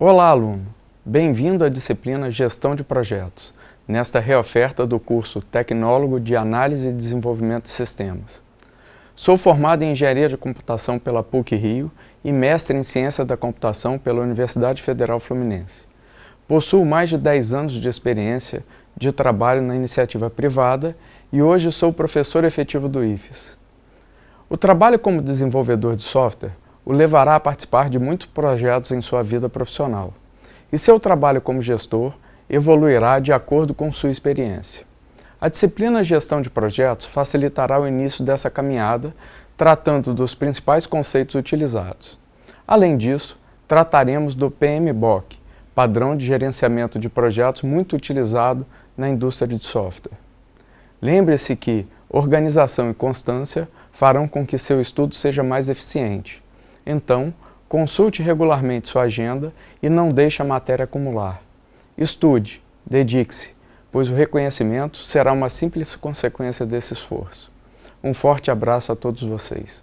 Olá, aluno! Bem-vindo à disciplina Gestão de Projetos, nesta reoferta do curso Tecnólogo de Análise e Desenvolvimento de Sistemas. Sou formado em Engenharia de Computação pela PUC-Rio e mestre em Ciência da Computação pela Universidade Federal Fluminense. Possuo mais de 10 anos de experiência de trabalho na iniciativa privada e hoje sou professor efetivo do IFES. O trabalho como desenvolvedor de software o levará a participar de muitos projetos em sua vida profissional. E seu trabalho como gestor evoluirá de acordo com sua experiência. A disciplina Gestão de Projetos facilitará o início dessa caminhada, tratando dos principais conceitos utilizados. Além disso, trataremos do PMBOK, padrão de gerenciamento de projetos muito utilizado na indústria de software. Lembre-se que organização e constância farão com que seu estudo seja mais eficiente. Então, consulte regularmente sua agenda e não deixe a matéria acumular. Estude, dedique-se, pois o reconhecimento será uma simples consequência desse esforço. Um forte abraço a todos vocês.